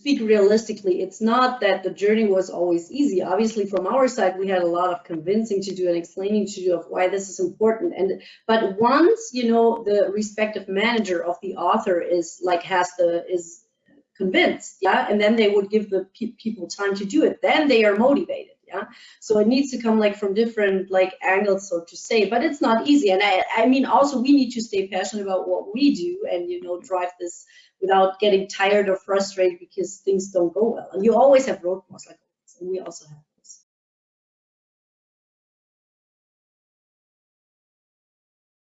speak realistically, it's not that the journey was always easy. Obviously, from our side, we had a lot of convincing to do and explaining to do of why this is important. And but once you know the respective manager of the author is like has the is convinced, yeah, and then they would give the pe people time to do it. Then they are motivated yeah? So it needs to come like from different like angles so to say but it's not easy. And i i mean also we need to stay passionate about what we do and you know drive this without getting tired or frustrated because things don't go well. And you always have roadblocks like and we also have